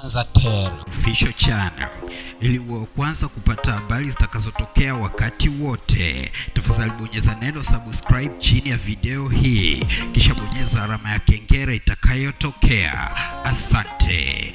Tanzatel Official Channel ili uwe kwanza kupata habari zitakazotokea wakati wote. Tafadhali bonyeza neno subscribe chini ya video hii, kisha bonyeza alama ya kengele itakayotokea. Asante.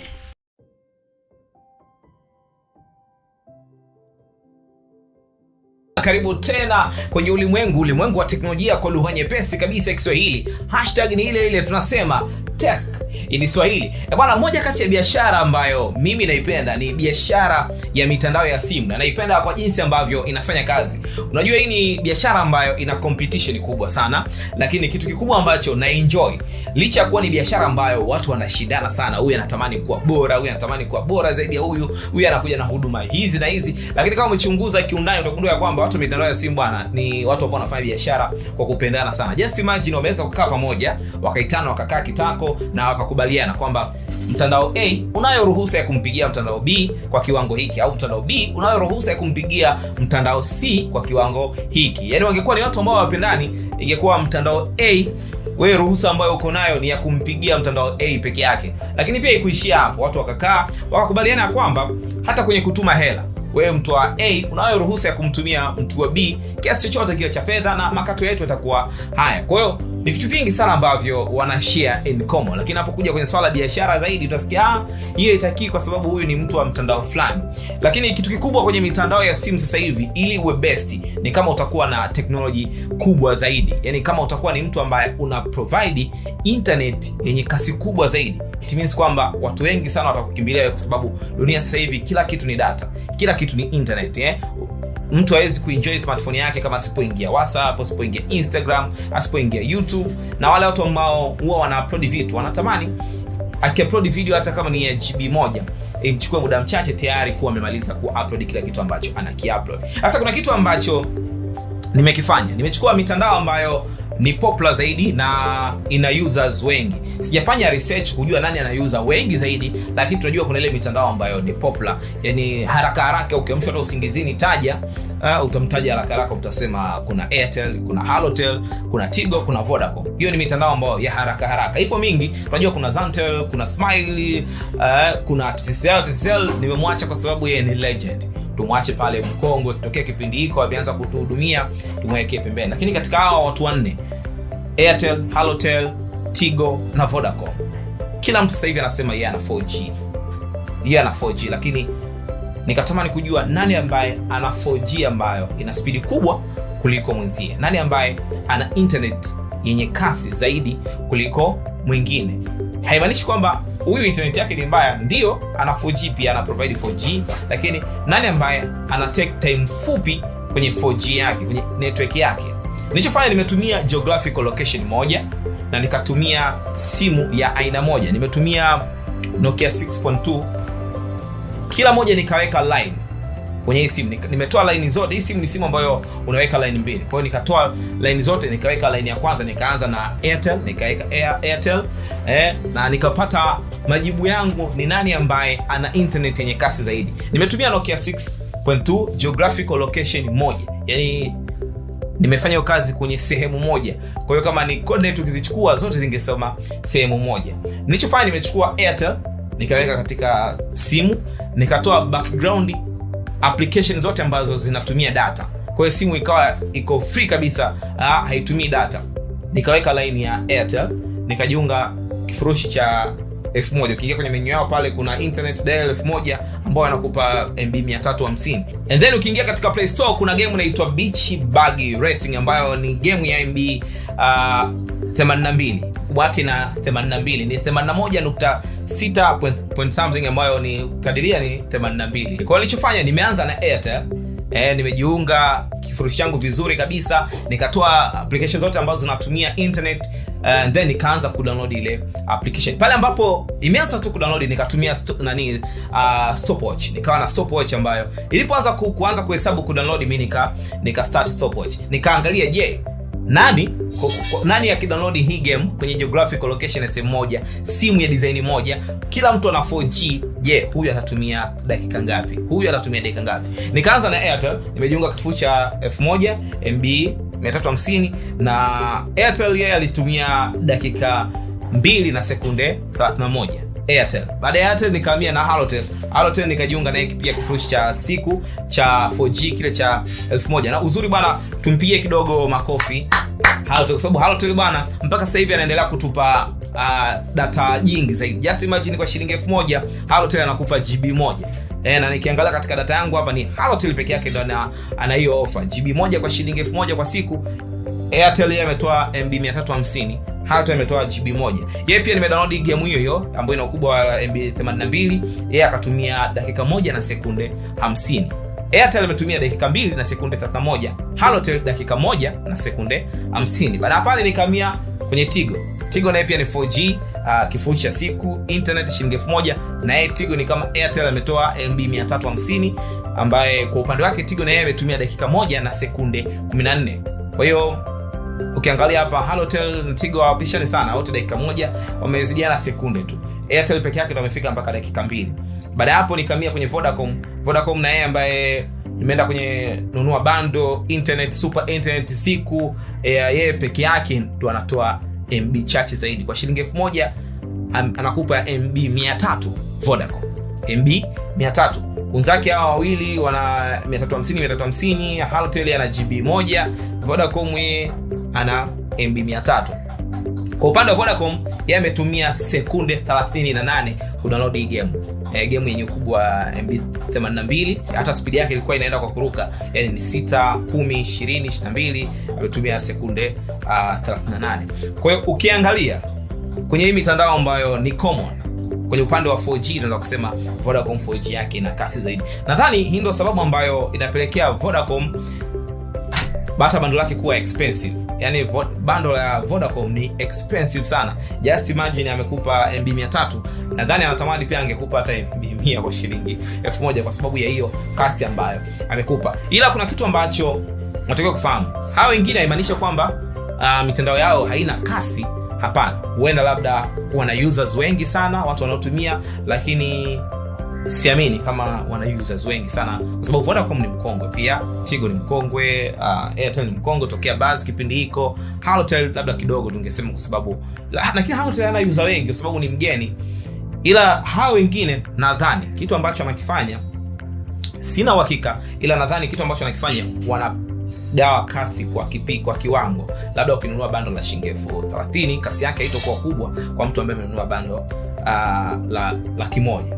Karibu tena kwenye ulimwengu ulimwengu wa teknolojia kwa lugha nyepesi kabisa ya Kiswahili. Hashtag ni ile ile tunasema tech ni Swahili. Eh, Bwana, moja kati ya biashara ambayo mimi naipenda ni biashara ya mitandao ya simu na naipenda kwa jinsi ambavyo inafanya kazi. Unajua, hii ni biashara ambayo ina competition kubwa sana, lakini kitu kikubwa ambacho na enjoy licha ya kuwa ni biashara ambayo watu wanashindana sana, huyu anatamani kuwa bora, huyu anatamani kuwa bora zaidi ya huyu, huyu anakuja na huduma hizi na hizi, lakini kama umechunguza kiundani utagundua kwamba watu mitandao ya simu bwana ni watu ambao wanafanya biashara kwa kupendana sana. Just imagine wameweza kukaa pamoja, wakaitana, wakakaa kitako na wakakubaliana kwamba mtandao A unayo ruhusa ya kumpigia mtandao B kwa kiwango hiki, au mtandao B unayo ruhusa ya kumpigia mtandao C kwa kiwango hiki. Yaani wangekuwa ni watu ambao wapendani, ingekuwa mtandao A wewe ruhusa ambayo uko nayo ni ya kumpigia mtandao A peke yake. Lakini pia ikuishia hapo, watu wakakaa wakakubaliana ya kwamba hata kwenye kutuma hela wewe mtu wa A unayo ruhusa ya kumtumia mtu wa B kiasi chochote kile cha fedha na makato yetu yatakuwa haya. Kwa hiyo ni vitu vingi sana ambavyo wana share in common, lakini unapokuja kwenye swala la biashara zaidi utasikia ah, hiyo itakii kwa sababu huyu ni mtu wa mtandao fulani. Lakini kitu kikubwa kwenye mitandao ya simu sasa hivi, ili uwe best, ni kama utakuwa na teknoloji kubwa zaidi, yani kama utakuwa ni mtu ambaye una provide internet yenye kasi kubwa zaidi it means kwamba watu wengi sana watakukimbilia kwa sababu dunia sasa hivi kila kitu ni data, kila kitu ni internet eh? Mtu hawezi kuenjoy smartphone yake kama asipoingia WhatsApp, asipoingia Instagram, asipoingia YouTube. Na wale watu ambao huwa wana upload vitu wanatamani akiupload video hata kama ni GB moja imchukue muda mchache tayari kuwa amemaliza kuupload kila kitu ambacho anakiupload. Sasa kuna kitu ambacho nimekifanya, nimechukua mitandao ambayo ni popular zaidi na ina users wengi. Sijafanya research kujua nani ana user wengi zaidi, lakini tunajua kuna ile mitandao ambayo ni popular, yani haraka haraka ukiamshwa hata usingizini taja uh, utamtaja haraka haraka, utasema kuna Airtel, kuna Halotel, kuna Tigo, kuna Vodacom. Hiyo ni mitandao ambayo ya haraka haraka, ipo mingi. Tunajua kuna Zantel, kuna Smile, uh, kuna TCL. TCL nimemwacha kwa sababu yeye ni legend tumwache pale mkongwe, kitokea kipindi hiko ameanza kutuhudumia, tumwekee pembeni. Lakini katika hawa watu wanne, Airtel, Halotel, Tigo na Vodacom, kila mtu sasa hivi anasema yeye ana 4G, yeye ana 4G, lakini nikatamani kujua nani ambaye ana 4G ambayo ina spidi kubwa kuliko mwenzie, nani ambaye ana internet yenye kasi zaidi kuliko mwingine. Haimaanishi kwamba huyu internet yake ni mbaya, ndio ana 4G pia ana provide 4G, lakini nani ambaye ana take time fupi kwenye 4G yake kwenye network yake. Nilichofanya, nimetumia geographical location moja na nikatumia simu ya aina moja, nimetumia Nokia 6.2 kila moja nikaweka line kwenye hii simu. Nimetoa line zote. Hii simu ni simu ambayo unaweka line mbili, kwa hiyo nikatoa line zote, nikaweka line ya kwanza, nikaanza na Airtel, nikaweka Air, Airtel eh, na nikapata majibu yangu ni nani ambaye ana internet yenye kasi zaidi. Nimetumia Nokia 6.2 geographical location moja, yani nimefanya kazi kwenye sehemu moja. Kwa hiyo kama ni coordinate ukizichukua zote zingesoma sehemu moja. Nilichofanya nimechukua Airtel nikaweka katika simu, nikatoa background application zote ambazo zinatumia data. Kwa hiyo simu ikawa iko free kabisa, ah, haitumii data. Nikaweka line ya Airtel, nikajiunga kifurushi cha 1 Ukiingia kwenye menu yao pale kuna internet dial 1000 ambao wanakupa MB 350. And then ukiingia katika Play Store kuna game inaitwa Beach Buggy Racing ambayo ni game ya MB uh, 82 ukubwa wake na 82 ni 81.6 point, point something ambayo ni kadiria ni 82. Kwa hiyo nilichofanya nimeanza na Airtel eh, nimejiunga kifurushi changu vizuri kabisa, nikatoa application zote ambazo zinatumia internet uh, and then nikaanza kudownload ile application. Pale ambapo imeanza tu kudownload nikatumia sto, nani uh, stopwatch. Nikawa na stopwatch ambayo ilipoanza ku, kuanza kuhesabu kudownload mimi nika nika start stopwatch. Nikaangalia je, nani kwa, kwa, nani akidownload hii game kwenye geographical location ya sehemu moja, simu ya design moja, kila mtu ana 4G. Je, huyu atatumia dakika ngapi? Huyu atatumia dakika ngapi? Nikaanza na Airtel, nimejiunga kifuu cha 1000 MB 350 na Airtel yeye alitumia dakika 2 na sekunde 31 airtel baada ya airtel nikahamia na halotel halotel nikajiunga naye pia kifurushi cha siku cha 4g kile cha 1000 na uzuri bwana tumpigie kidogo makofi Halotel kwa sababu Halotel bwana mpaka sasa hivi anaendelea kutupa uh, data nyingi zaidi. Just imagine kwa shilingi 1000 Halotel anakupa GB moja. E, na nikiangalia katika data yangu hapa ni Halotel peke yake ndo ana hiyo offer. GB moja kwa shilingi 1000 kwa siku. Airtel yeye ametoa MB 350. Halotel imetoa GB moja. Yeye pia nimedownload game hiyo hiyo ambayo ina ukubwa wa MB 82. Yeye akatumia dakika moja na sekunde 50. Airtel ametumia dakika mbili na sekunde 31, Halotel dakika moja na sekunde 50. Baada ya pale nikamia kwenye Tigo. Tigo naye pia ni 4G, uh, kifurushi cha siku, internet shilingi 1000 na yeye Tigo ni kama Airtel ametoa MB 350 ambaye kwa upande wake Tigo na yeye ametumia dakika moja na sekunde 14. Kwa hiyo ukiangalia hapa Halotel na Tigo hawapishani sana, wote dakika moja wamezidiana sekunde tu. Airtel peke yake ndo amefika mpaka dakika mbili. Baada ya hapo nikamia kwenye Vodacom. Vodacom na yeye ambaye nimeenda kwenye nunua bando internet super internet siku eh, yeye peke yake ndo anatoa MB chache zaidi kwa shilingi elfu moja anakupa MB 300 Vodacom MB 300 wenzake hawa wawili wana 350 350 Halotel ana GB moja Vodacom yeye ana MB 300 kwa upande wa Vodacom yeye ametumia sekunde 38 kudownload hii game. E, game yenye ukubwa wa MB 82 hata spidi yake ilikuwa inaenda kwa kuruka. Yani ni 6 10 20 22 ametumia sekunde uh, 38 kwa hiyo ukiangalia kwenye hii mitandao ambayo ni common kwenye upande wa 4G tunaweza kusema Vodacom 4G yake ina kasi zaidi. Nadhani hii ndio sababu ambayo inapelekea Vodacom bata bando lake kuwa expensive yani bando la vodacom ni expensive sana. Just imagine amekupa mb 300 nadhani anatamani pia angekupa hata mb 100 kwa shilingi 1000 kwa sababu ya hiyo kasi ambayo amekupa. Ila kuna kitu ambacho natakiwa kufahamu. Hawa wengine haimaanishi kwamba uh, mitandao yao haina kasi. Hapana. Huenda labda wana users wengi sana watu wanaotumia lakini siamini kama wana users wengi sana kwa sababu vodacom ni mkongwe pia tigo ni mkongwe uh, airtel ni mkongwe tokea bas kipindi hiko. Halotel labda kidogo tungesema kwa sababu lakini halotel ana user wengi kwa sababu ni mgeni. Ila hawa wengine nadhani kitu ambacho anakifanya sina uhakika ila nadhani kitu ambacho anakifanya wana dawa kasi kwa kipi, kwa kiwango. Labda ukinunua bando la shilingi elfu 30 kasi yake haitokuwa kubwa kwa mtu ambaye amenunua bando uh, la laki moja